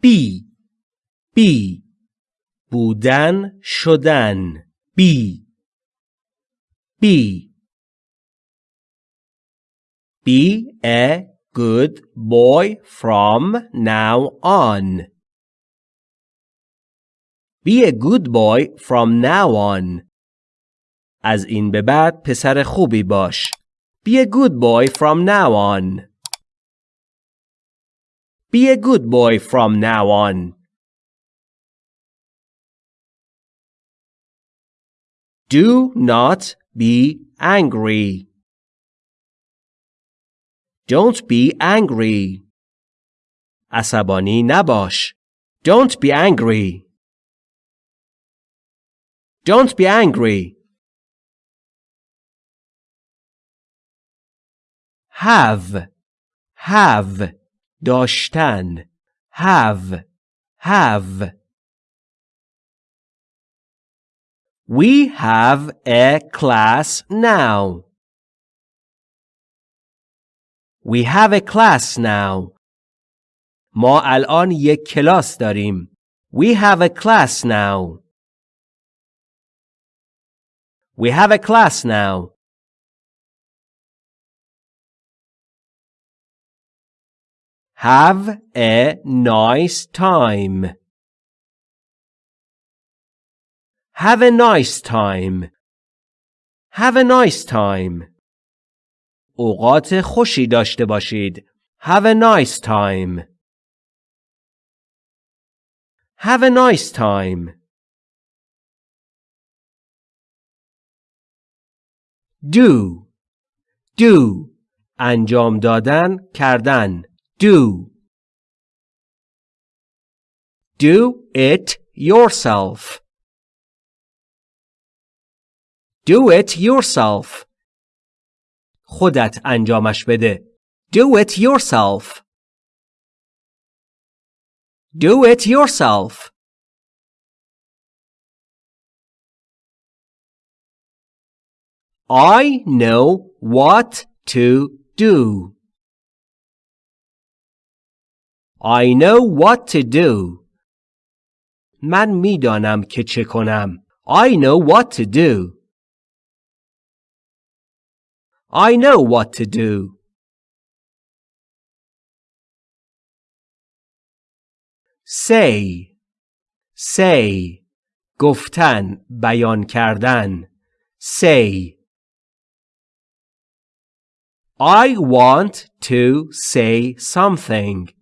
بی بی بودن شدن بی بی Be a good boy from now on. Be a good boy from now on. از این به بعد پسر خوبی باش. Be a good boy from now on. Be a good boy from now on. Do not be angry. Don't be angry. عصبانی نباش. Don't be angry. Don't be angry. Have. Have. داشتن. Have. Have. We have a class now. We have a class now. ما الان یک کلاس داریم. We have a class now. We have a class now. Have a nice time. Have a nice time. Have a nice time. اوقات خوشی داشته باشید. Have a nice time. Have a nice time. Do. Do. انجام دادن کردن. Do. Do it yourself. Do it yourself. خودت انجامش بده. Do it yourself. Do it yourself. I know what to do. I know what to do. من میدانم که چه کنم. I know what to do. I know what to do. Say say گفتن بیان کردن say I want to say something.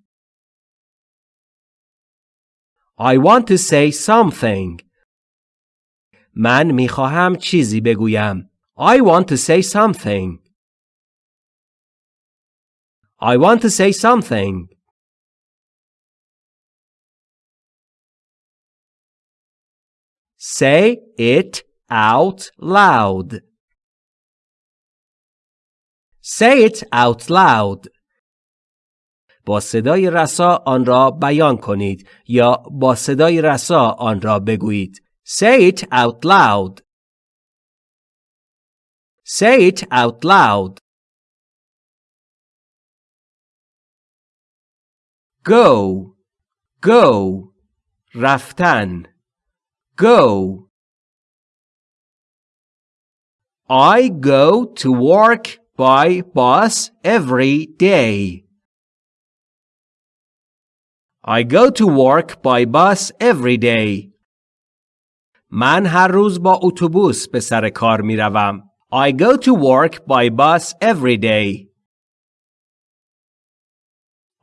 I want to say something. من میخواهم چیزی بگویم. I want to say something. I want to say something. Say it out loud. Say it out loud. با صدای رسا آن را بیان کنید یا با صدای رسا آن را بگویید. Say it out loud. Say it out loud. Go. Go. رفتن. Go. I go to work by bus every day. I go to work by bus every day. من هر روز با اتوبوس به سر کار می روم. I go to work by bus every day.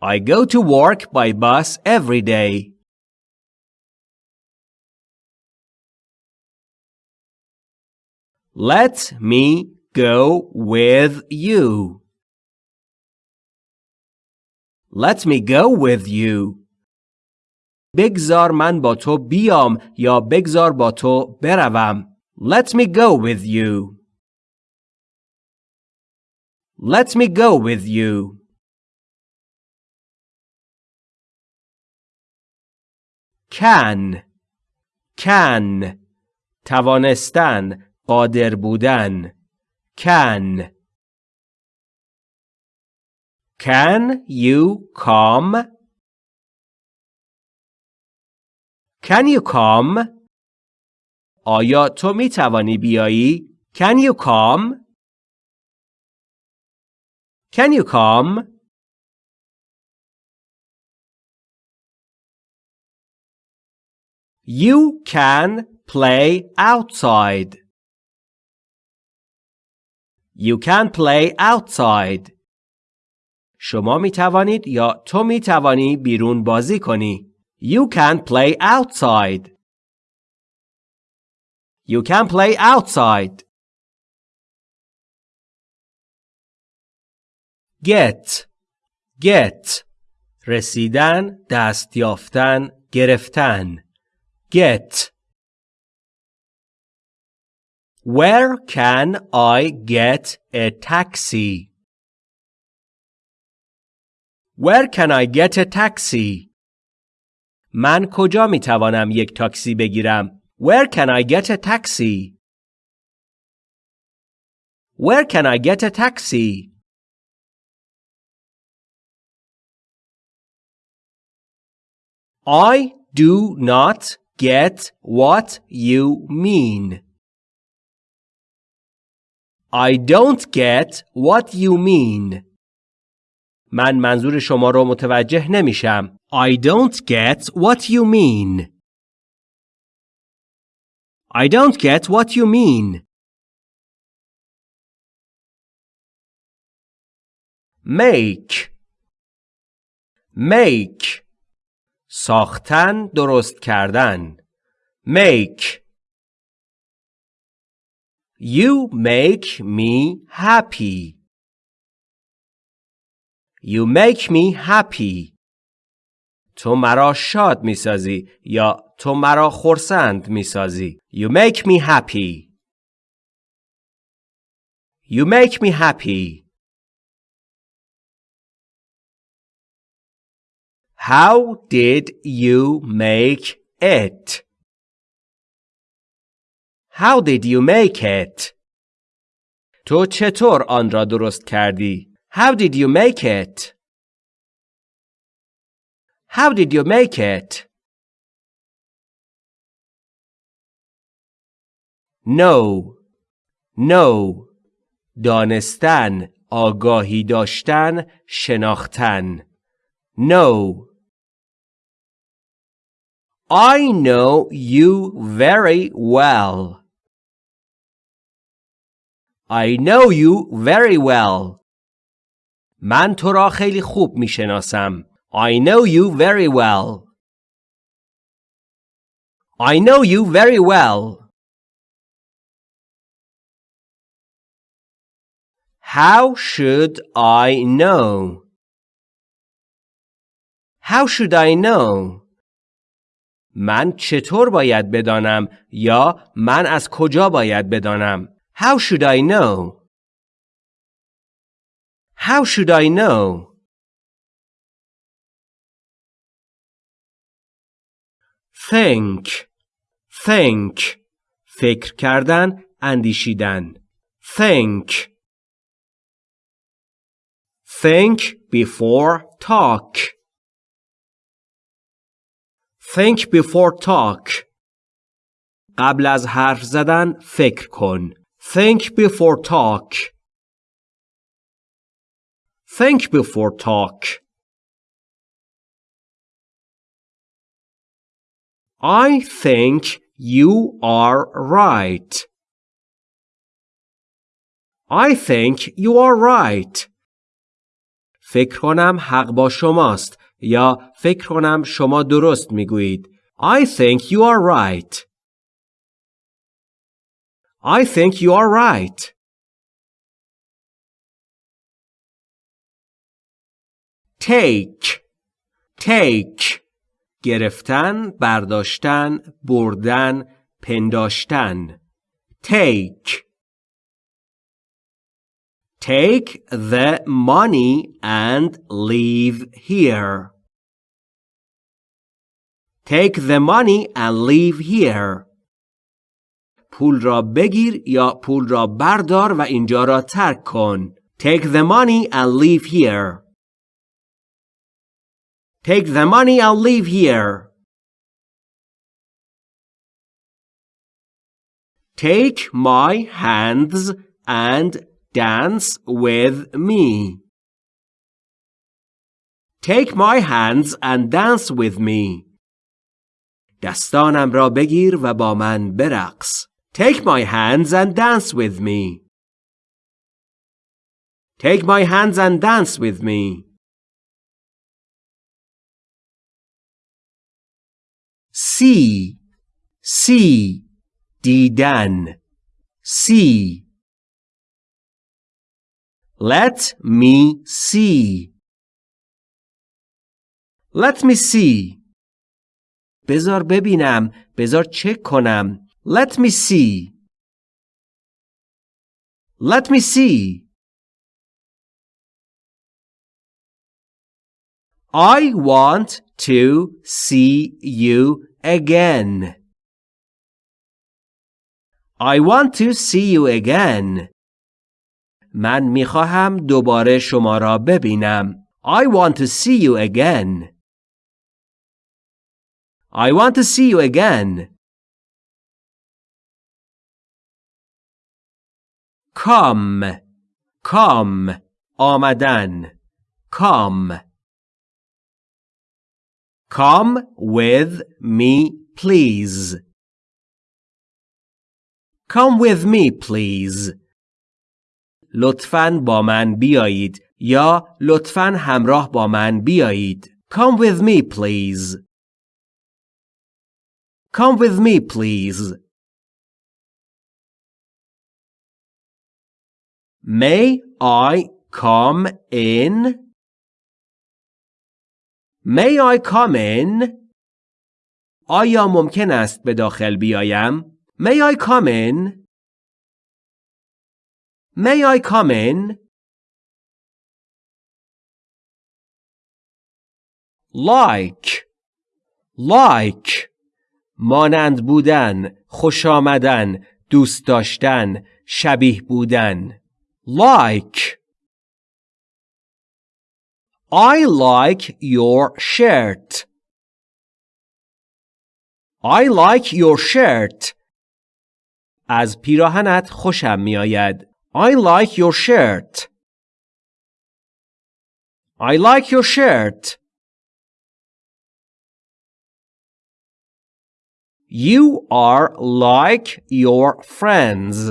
I go to work by bus every day. Let me go with you. Let me go with you. بگذار من با تو بیام یا بگذار با تو بروم. Let me go with you. Let me go with you. Can can توانستن قادر بودن can Can you come Can you come? آیا تو می توانی بیایی؟ Can you come? Can you come? You can play outside. You can play outside. شما می توانید یا تو می توانی بیرون بازی کنی. You can play outside. You can play outside. Get Get رسیدن دست یافتن گرفتن Get Where can I get a taxi? Where can I get a taxi? من کجا می توانم یک تاکسی بگیرم؟ Where can I get a taxi? Where can I get a taxi? I do not get what you mean. I don't get what you mean. من منظور شما رو متوجه نمیشم. I don't get what you mean. I don't get what you mean. Make Make ساختن درست کردن Make You make me happy. You make me happy. تو مرا شاد می سازی یا تو مرا خرسند می سازی. You make me happy. You make me happy. How did you make it? How did you make it? تو چطور آن را درست کردی؟ How did you make it? How did you make it? Know Know دانستن آگاهی داشتن شناختن Know I know you very well. I know you very well. من تو را خیلی خوب می شناسم. I know you very well. I know you very well. How should I know? How should I know? من چطور باید بدانم یا من از کجا باید بدانم؟ How should I know? How should I know? Think Think فکر کردن اندیشیدن Think Think before talk Think before talk قبل از حرف زدن فکر کن Think before talk. Think before talk. I think you are right. I think you are right. فکر کنم حق با شماست یا فکر کنم شما درست میگویید. I think you are right. I think you are right. Take Take گرفتن، برداشتن، بردن، پنداشتن. Take Take the money and leave here. Take the money and leave here. پول را بگیر یا پول را بردار و اینجا را ترک کن. Take the money and leave here. Take the money, I'll leave here. Take my hands and dance with me. Take my hands and dance with me. دستانم را بگیر و با من برقص. Take my hands and dance with me. Take my hands and dance with me. See, see, دیدن. See. Let me see. Let me see. بذار ببینم. بذار چک کنم. Let me see. Let me see. I want to see you again. I want to see you again. من می‌خواهم دوباره شما را ببینم. I want to see you again. I want to see you again. Come. Come. آمدن. Come. Come with me, please. Come with me, please. لطفاً با من بیایید یا لطفاً همراه با من بیایید. Come with me, please. Come with me, please. May I come in? May I come in? آیا ممکن است به داخل بیایم؟ May I come in? May I come in? Like Like مانند بودن، خوش آمدن، دوست داشتن، شبیه بودن. Like I like your shirt. I like your shirt. از پیراهنت خوشم میآید. I like your shirt. I like your shirt. You are like your friends.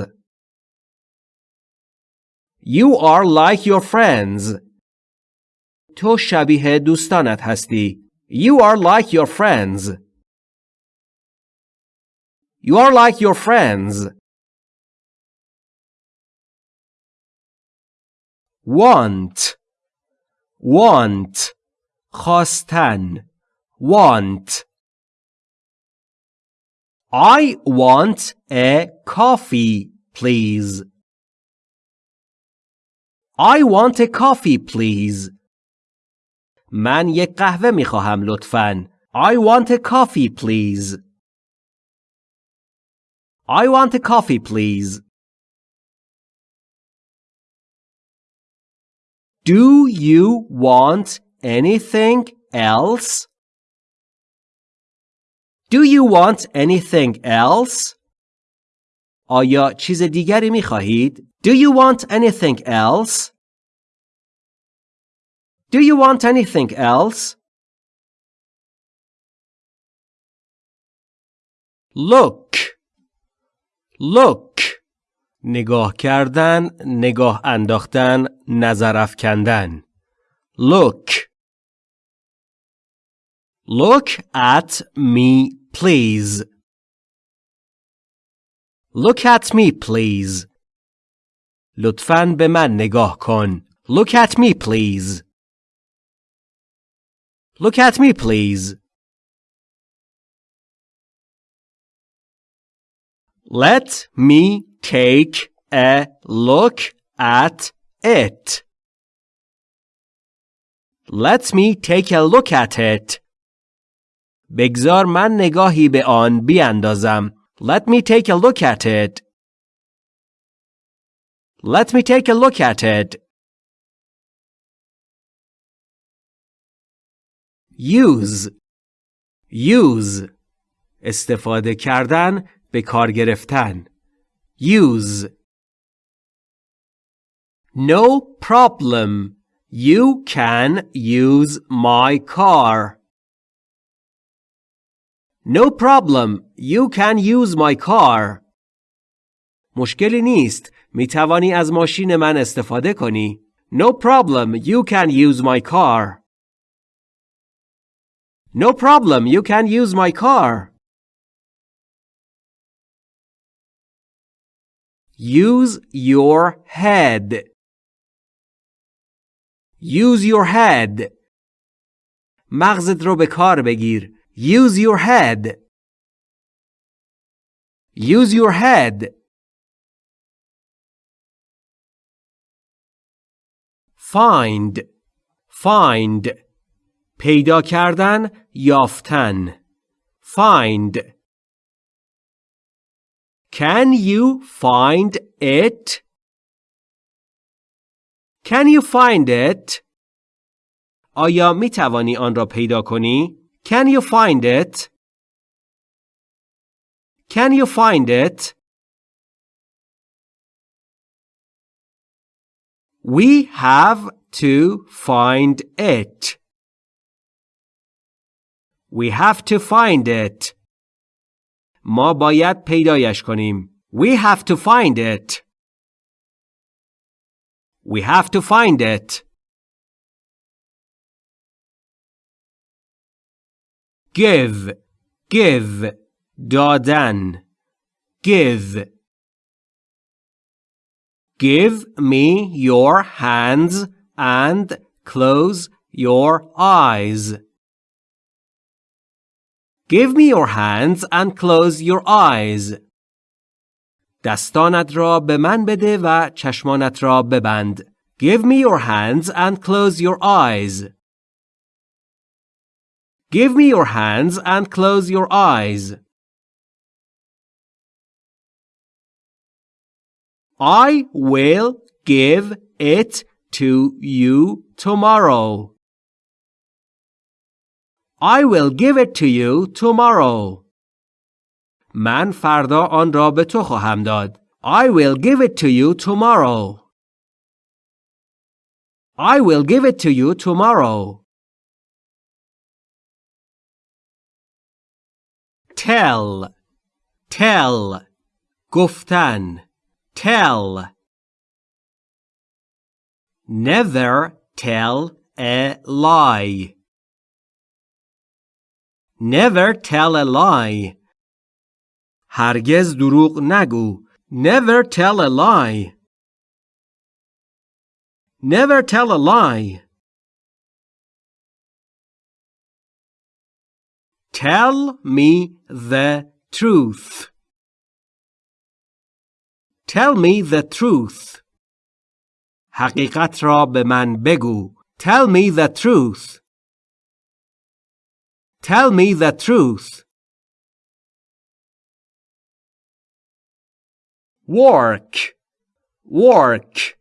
You are like your friends. تو شبیه دوستانت هستی. You are like your friends. You are like your friends. Want Want خواستن Want I want a coffee, please. I want a coffee, please. من یک قهوه می خواهم لطفاً. I want a coffee please. I want a coffee please. Do you want anything else? Do you want anything else? آیا چیز دیگری می خواهید؟ Do you want anything else? Do you want anything else? Look Look نگاه کردن، نگاه انداختن، نظر افکندن. Look Look at me, please. Look at me, please. لطفاً به من نگاه کن. Look at me, please. Look at me, please. Let me take a look at it. Let me take a look at it. بگذار من نگاهی به آن بیاندازم. Let me take a look at it. Let me take a look at it. Use use استفاده کردن به کار گرفتن use No problem. You can use my car. No problem. You can use my car. مشکلی نیست. می توانی از ماشین من استفاده کنی. No problem. You can use my car. No problem. You can use my car. Use your head. Use your head. مغزت رو به کار بگیر. Use your head. Use your head. Find. Find. پیدا کردن یافتن. Find. Can you find it? Can you find it? آیا می توانی آن را پیدا کنی؟ Can you find it? Can you find it? We have to find it. We have to find it. ما باید پیدایش کنیم. We have to find it. We have to find it. Give, give, دادن. Give. Give me your hands and close your eyes. Give me your hands and close your eyes. دستانت را به من بده و چشمانت را ببند. Give me your hands and close your eyes. Give me your hands and close your eyes. I will give it to you tomorrow. I will give it to you tomorrow. من فردا آن را به تو خواهم داد. I will give it to you tomorrow. I will give it to you tomorrow. Tell. Tell. گفتن. Tell. Never tell a lie. Never tell a lie. هرگز دروغ نگو. Never tell a lie. Never tell a lie. Tell me the truth. Tell me the truth. حقیقت را به من بگو. Tell me the truth. Tell me the truth. Work. Work.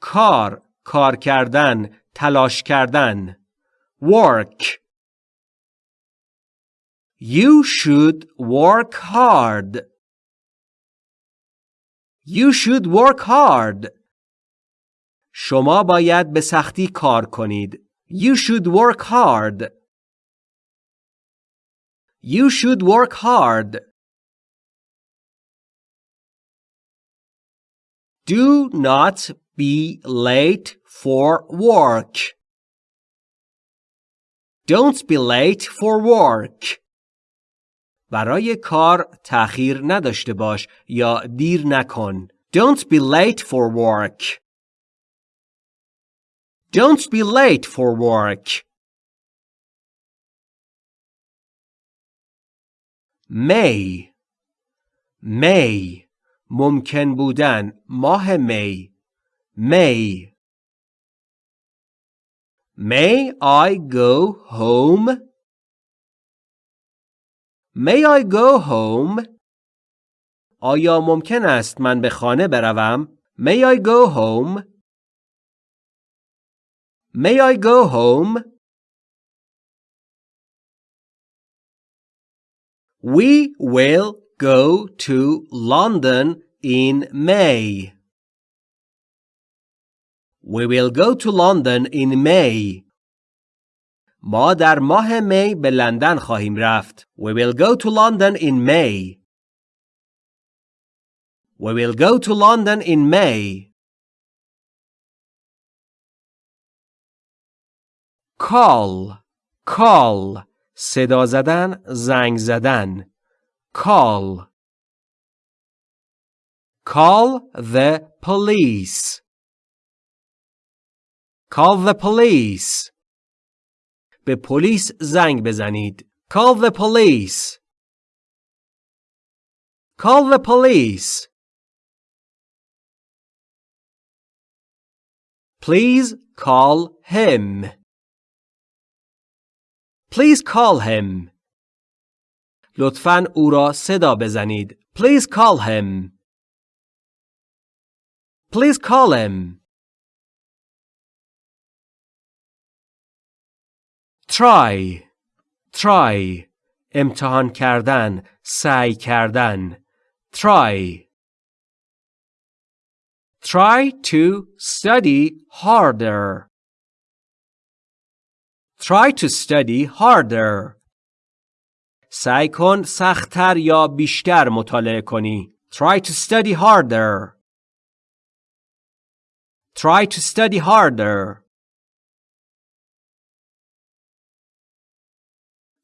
کار. کار کردن. تلاش کردن. Work. You should work hard. You should work hard. شما باید به سختی کار کنید. You should work hard. You should work hard. Do not be late for work. Don't be late for work. برای کار تأخیر نداشته باش یا دیر نکن. Don't be late for work. Don't be late for work. می. می. ممکن بودن ماه می. می. می آی گو هوم می آی گو هوم آیا ممکن است من به خانه بروم؟ می آی گو هوم می آی گو هوم We will go to London in May. We will go to London in May. ما در ماه می به لندن خواهیم رفت. We will go to London in May. We will go to London in May. Call call صدا زدن زنگ زدن call call the police call the police به پلیس زنگ بزنید call the police call the police Please call him. Please call him. لطفاً او را صدا بزنید. Please call him. Please call him. Try. Try. امتحان کردن. سعی کردن. Try. Try to study harder. Try to study harder. سعی کن سختتر یا بیشتر مطالعه کنی. Try to study harder. Try to study harder.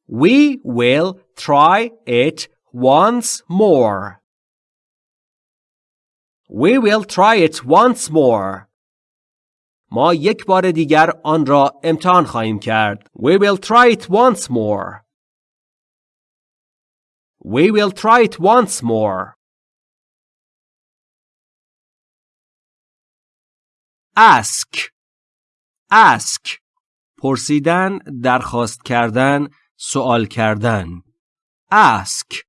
We will try it once more. We will try it once more. ما یک بار دیگر آن را امتحان خواهیم کرد. We will try it once more. We will try it once more. Ask Ask پرسیدن، درخواست کردن، سوال کردن. Ask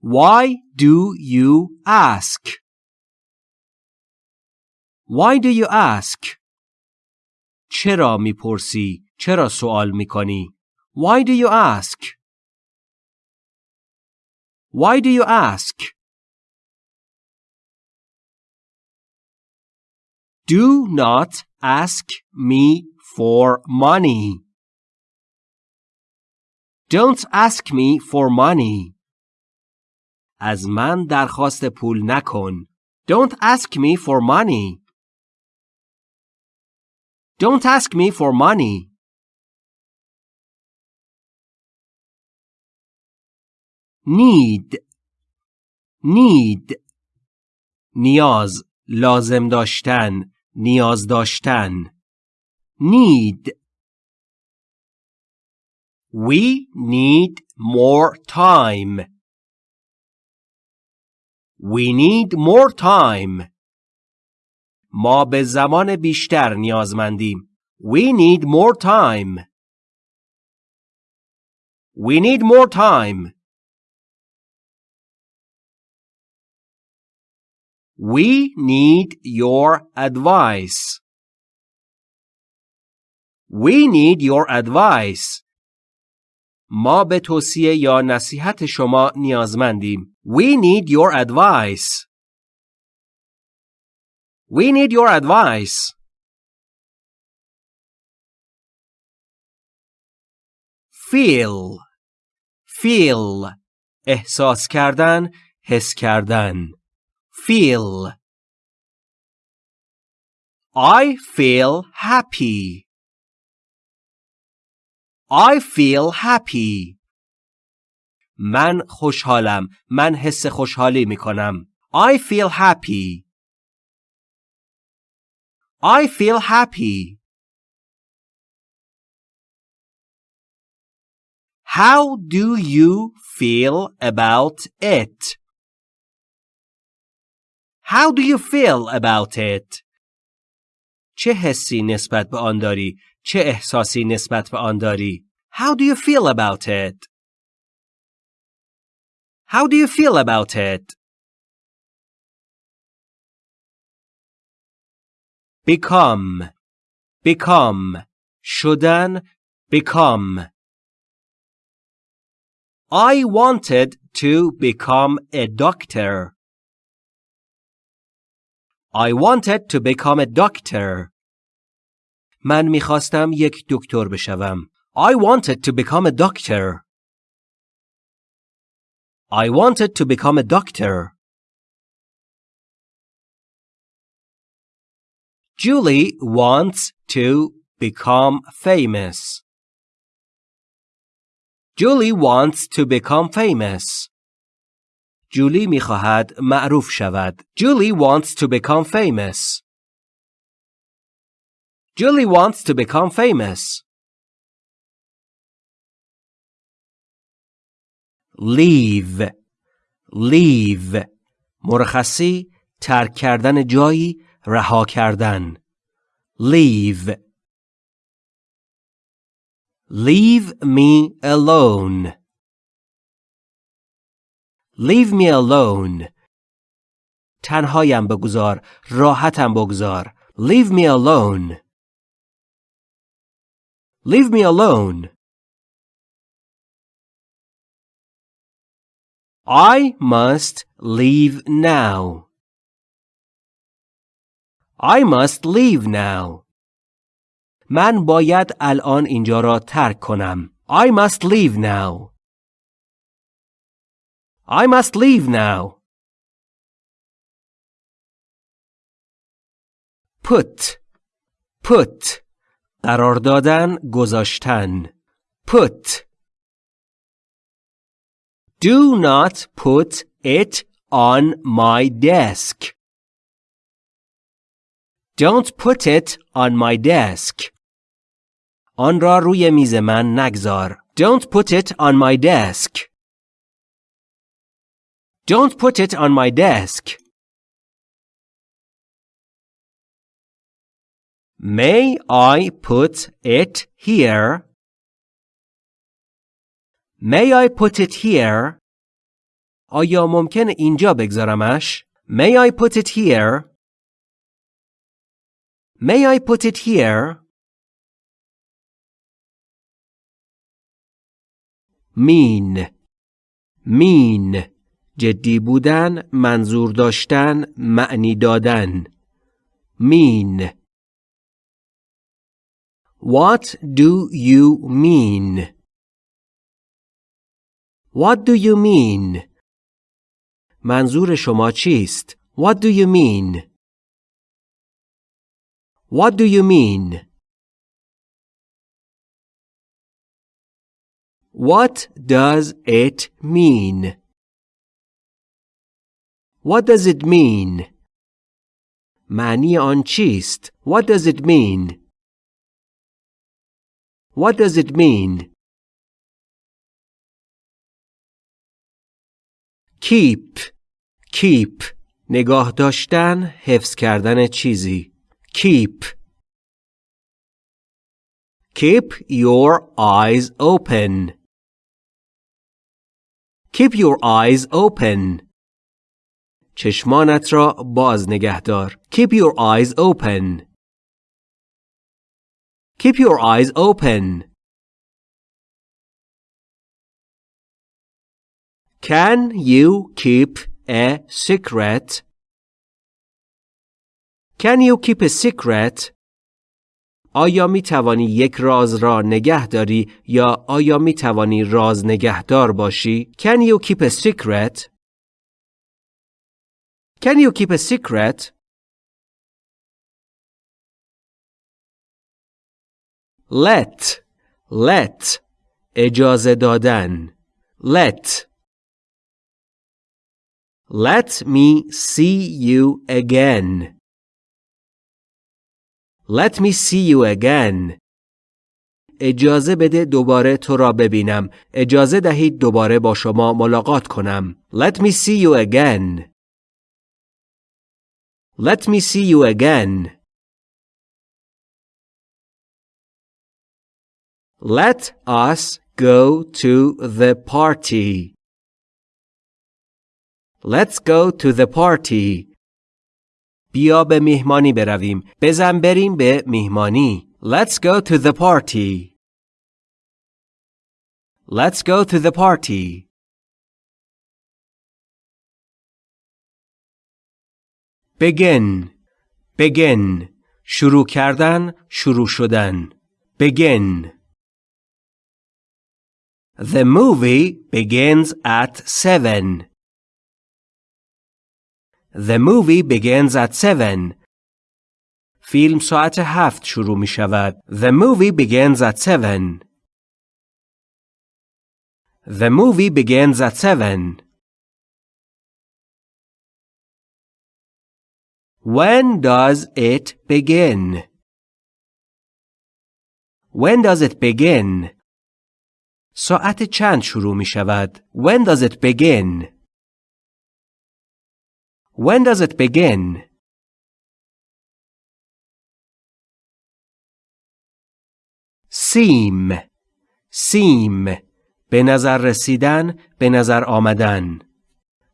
Why do you ask? Why do you ask? چرا می‌پرسی؟ چرا سوال می‌کنی؟ Why do you ask? Why do you ask? Do not ask me for money. Don't ask me for money. از من درخواست پول نکن. Don't ask me for money. Don't ask me for money. Need Need نیاز لازم داشتن نیاز داشتن Need We need more time. We need more time. ما به زمان بیشتر نیازمندیم. We need more time. We need more time. We need your advice. We need your advice. ما به توصیه یا نصیحت شما نیازمندیم. We need your advice. We need your advice. Feel Feel احساس کردن حس کردن Feel I feel happy I feel happy. من خوشحالم. من حس خوشحالی می کنم. I feel happy. I feel happy. How do you feel about it? How do you feel about it? چه حسی نسبت به آن داری؟ چه احساسی نسبت به آن داری؟ How do you feel about it? How do you feel about it? Become Become شدن Become I wanted to become a doctor. I wanted to become a doctor. من میخواستم یک دکتر بشوم. I wanted to become a doctor. I wanted to become a doctor. Julie wants to become famous. Julie wants to become famous. جولی میخواهد معروف شود. Julie wants to become famous. Julie wants to become famous. leave leave مرخصی ترک کردن جایی رها کردن leave leave me alone leave me alone تنهایم بگذار راحتم بگذار leave me alone leave me alone I must leave now. I must leave now. من باید الان اینجا را ترک کنم. I must leave now. I must leave now. Put put قرار دادن گذاشتن put Do not put it on my desk. Don't put it on my desk. آن را روی میز من نگذار. Don't put it on my desk. Don't put it on my desk. May I put it here? May I put it here? آیا ممکن اینجا بگذارمش؟ May I put it here? May I put it here? mean mean جدی بودن منظور داشتن معنی دادن mean What do you mean? What do you mean? منظور شما چیست؟ What do you mean? What do you mean? What does it mean? What does it mean? معنی آن چیست؟ What does it mean? What does it mean? keep keep نگاه داشتن حفظ کردن چیزی keep keep your eyes open keep your eyes open چشمانت را باز نگه دار keep your eyes open keep your eyes open Can you keep a secret? Can you keep a secret? آیا می توانی یک راز را نگه داری یا آیا می توانی راز نگهدار باشی؟ Can you keep a secret? Can you keep a secret? Let let اجازه دادن let Let me see you again. Let me see you again. اجازه بده دوباره تو را ببینم. اجازه دهید دوباره با شما ملاقات کنم. Let me see you again. Let me see you again. Let us go to the party. Let's go to the party. بیا به میهمانی برویم. بزن بریم به میهمانی. Let's go to the party. Let's go to the party. begin begin شروع کردن شروع شدن begin The movie begins at 7 The movie begins at 7 فیلم ساعت هفت شروع می شود. The movie begins at 7 The movie begins at 7 When does it begin? When does it begin? ساعت چند شروع می شود؟ When does it begin? When does it begin? seem seem به نظر رسیدن به نظر آمدن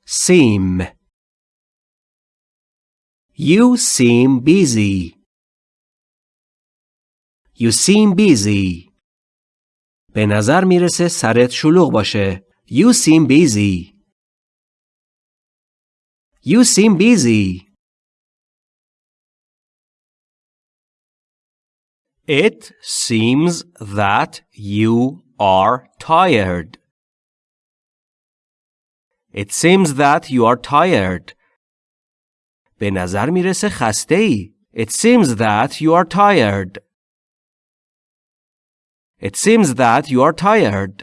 seem You seem busy. You seem busy. به نظر می‌رسه سرت شلوغ باشه. You seem busy. You seem busy. It seems that you are tired. It seems that you are tired. به نظر میرسه خسته ای. It seems that you are tired. It seems that you are tired.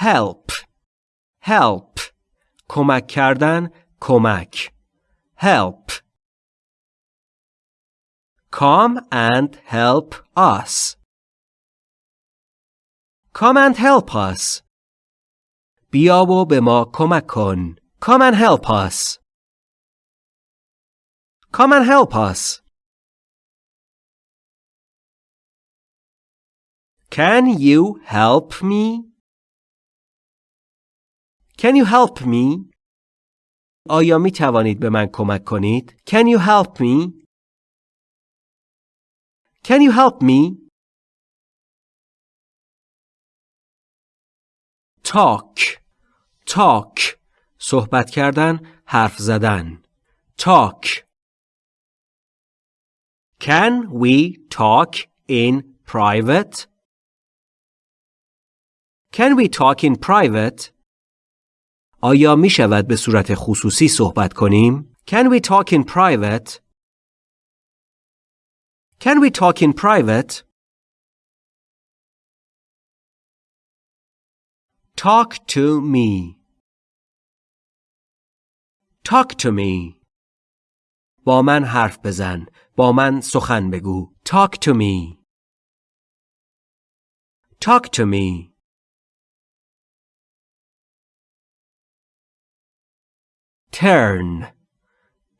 Help. Help. کمک کردن کمک. Help. Come and help us. Come and help us. بیا و به ما کمک کن. Come and help us. Come and help us. Can you help me? Can you help me? آیا می توانید به من کمک کنید؟ Can you help me? Can you help me? Talk talk صحبت کردن حرف زدن talk Can we talk in private? Can we talk in private? آیا می شود به صورت خصوصی صحبت کنیم؟ Can we talk in private? Can we talk in private? Talk to me. Talk to me. با من حرف بزن. با من سخن بگو. Talk to me. Talk to me. Turn.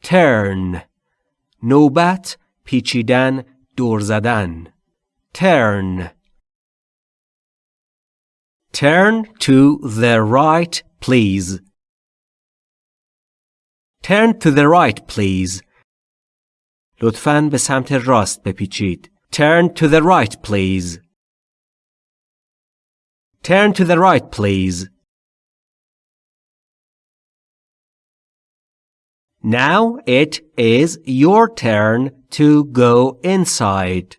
Turn. نوبت پیچیدن دور زدن. Turn. Turn to the right, please. Turn to the right, please. لطفاً به سمت راست بپیچید. Turn to the right, please. Turn to the right, please. Now it is your turn to go inside.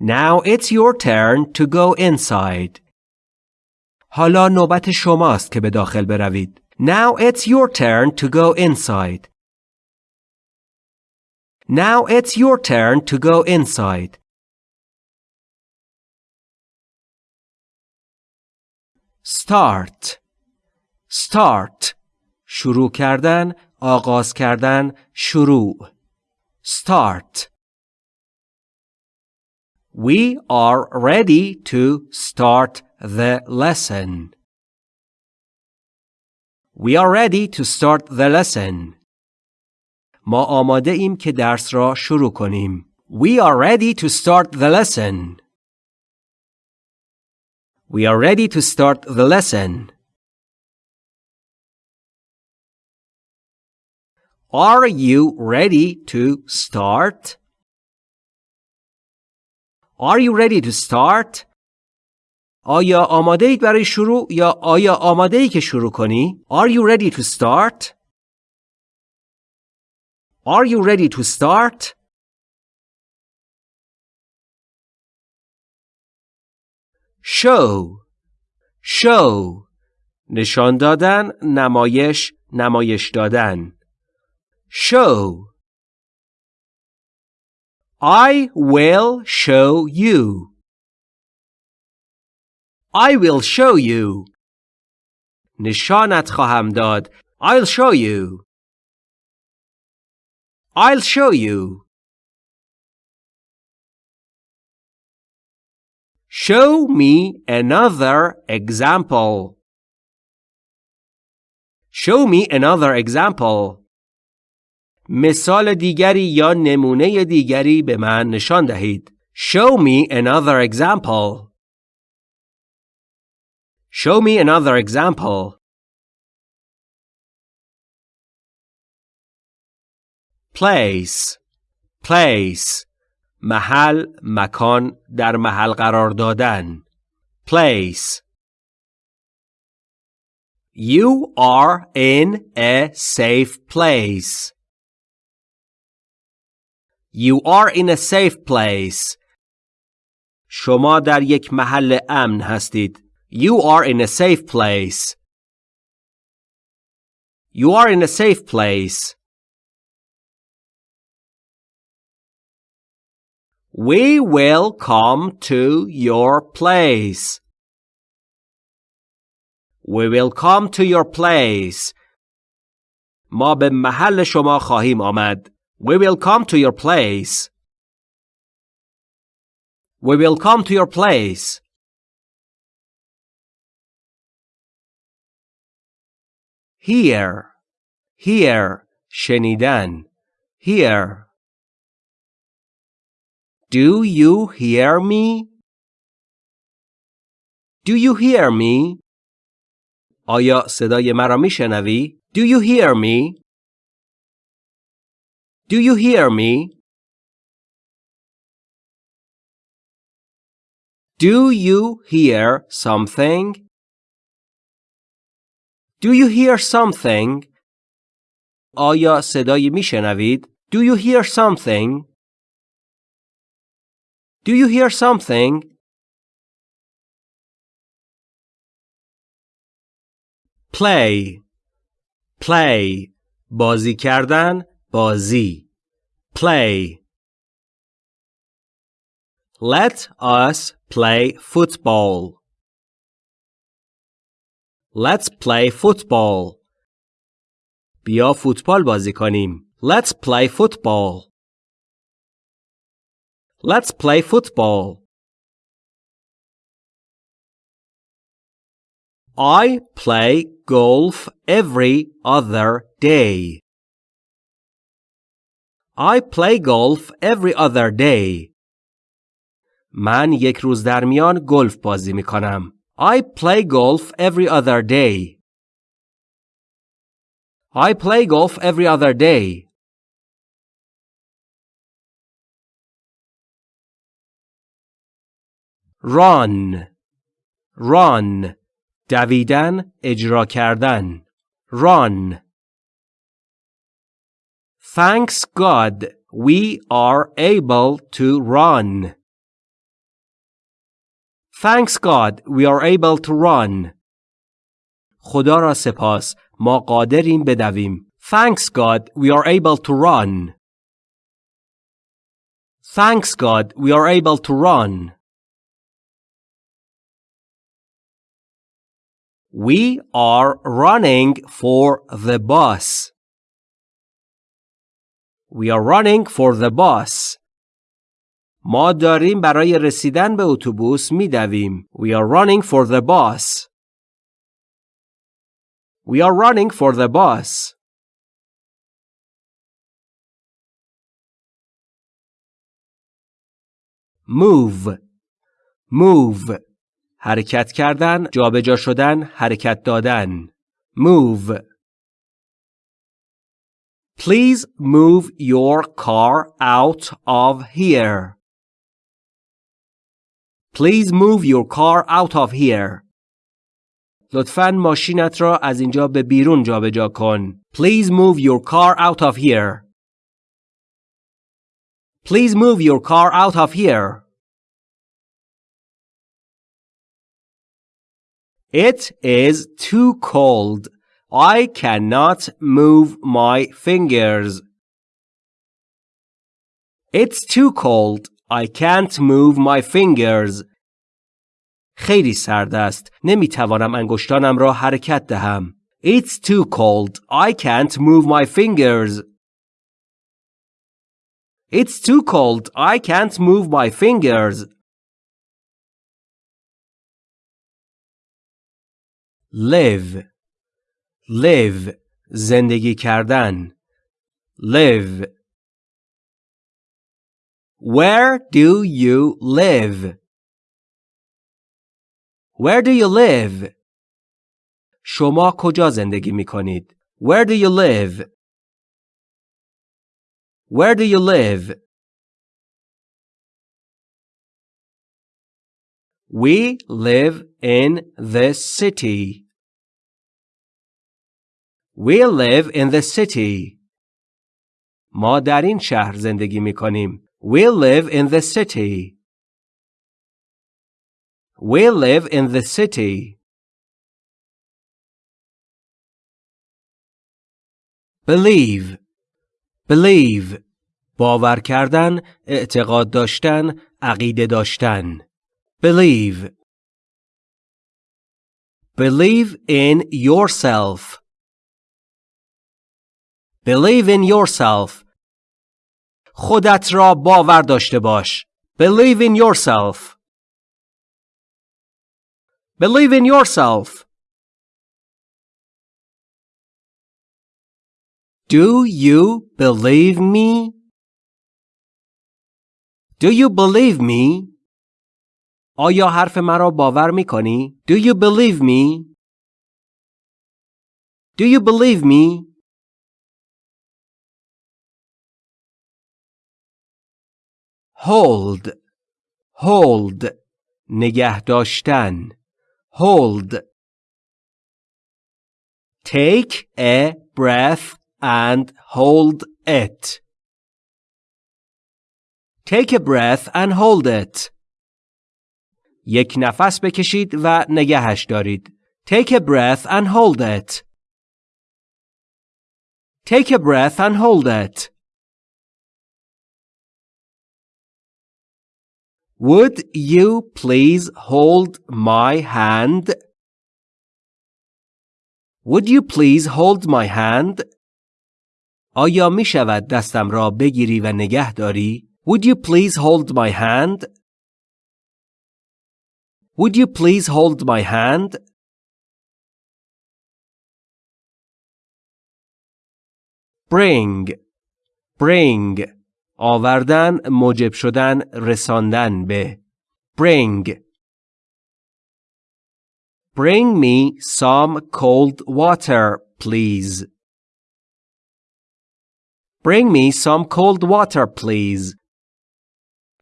Now it's your turn to go inside. حالا نوبت شماست که به داخل بروید. Now it's your turn to go inside. Now it's your turn to go inside. Start Start شروع کردن آغاز کردن شروع Start We are ready to start the lesson. We are ready to start the lesson. ما آماده ایم که درس را شروع کنیم. We are ready to start the lesson. We are ready to start the lesson. Are you ready to start? Are you ready to start? آیا آماده اید برای شروع یا آیا آماده ای که شروع کنی؟ Are you ready to start? Are you ready to start? show show نشان دادن نمایش نمایش دادن show I will show you I will show you نشانت خواهم داد I'll show you I'll show you Show me another example. Show me another example. مثال دیگری یا نمونه دیگری به من نشان دهید. Show me another example. Show me another example. Place. Place. محل مکان در محل قرار دادن place You are in a safe place. You are in a safe place. شما در یک محل امن هستید. You are in a safe place. You are in a safe place. We will come to your place. We will come to your place. ما به محل شما خواهیم آمد. We will come to your place. We will come to your place. Hear, hear, Shenidan, hear. Do you hear me? Do you hear me? آیا صدای مرا میشنوی؟ Do you hear me? Do you hear me? Do you hear something? Do you hear something? آیا صدایی میشنوید؟ Do you hear something? Do you hear something? Play Play بازی کردن بازی Play Let us play football. Let's play football. بیا فوتبال بازی کنیم. Let's play football. Let's play football. I play golf every other day. I play golf every other day. من یک روز در میان گلف بازی می کنم. I play golf every other day. I play golf every other day. run run دویدن اجرا کردن run Thanks God we are able to run. Thanks God we are able to run. خدا را سپاس ما قادریم بدویم. Thanks God we are able to run. Thanks God we are able to run. We are running for the bus. We are running for the bus. ما داریم برای رسیدن به اتوبوس میدویم. We are running for the bus. We are running for the bus. Move. Move. حرکت کردن، جابجا شدن، حرکت دادن. Move. Please move your car out of here. Please move your car out of here. لطفاً ماشینت را از اینجا به بیرون جابجا کن. Please move your car out of here. Please move your car out of here. It is too cold. I cannot move my fingers. It's too cold. I can't move my fingers. خیلی سرد است. نمی توانم انگشتانم را حرکت دهم. It's too cold. I can't move my fingers. It's too cold. I can't move my fingers. live live زندگی کردن live Where do you live? Where do you live? شما کجا زندگی می کنید؟ Where do you live? Where do you live? We live in the city. We live in the city. ما در این شهر زندگی می کنیم. We live in the city. We live in the city. Believe. Believe. باور کردن، اعتقاد داشتن، عقیده داشتن. Believe. Believe in yourself. Believe in yourself. خودت را باور داشته باش. Believe in yourself. Believe in yourself. Do you believe me? Do you believe me? آیا حرف مرا باور می کنی؟ Do you believe me? Do you believe me? hold hold نگه داشتن hold take a breath and hold it take a breath and hold it یک نفس بکشید و نگهش دارید take a breath and hold it take a breath and hold it Would you please hold my hand? Would you please hold my hand? آیا می شود دستم را بگیری و نگه داری؟ Would you please hold my hand? Would you please hold my hand? Bring, bring. آوردن موجب شدن رساندن به bring Bring me some cold water, please. Bring me some cold water, please.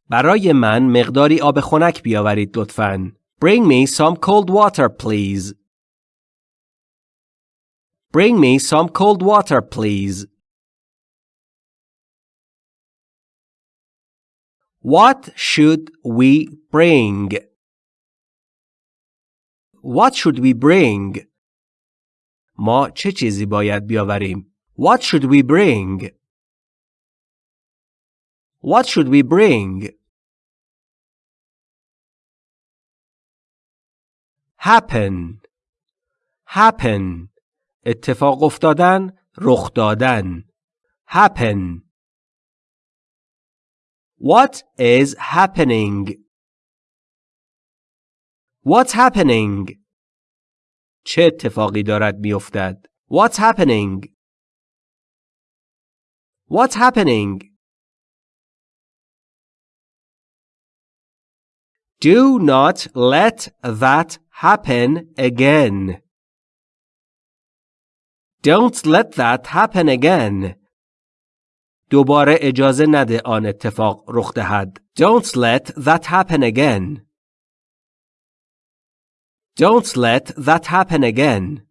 برای من مقداری آب خنک بیاورید لطفاً. Bring me some cold water, please. Bring me some cold water, please. What should we bring? What should we bring? ما چه چیزی باید بیاوریم؟ What should we bring? What should we bring? happen happen اتفاق افتادن رخ دادن happen What is happening? What's happening? چه اتفاقی دارد میافتد؟ What's happening? What's happening? Do not let that happen again. Don't let that happen again. دوباره اجازه نده آن اتفاق رخ دهد. Don't let that happen again. Don't let that happen again.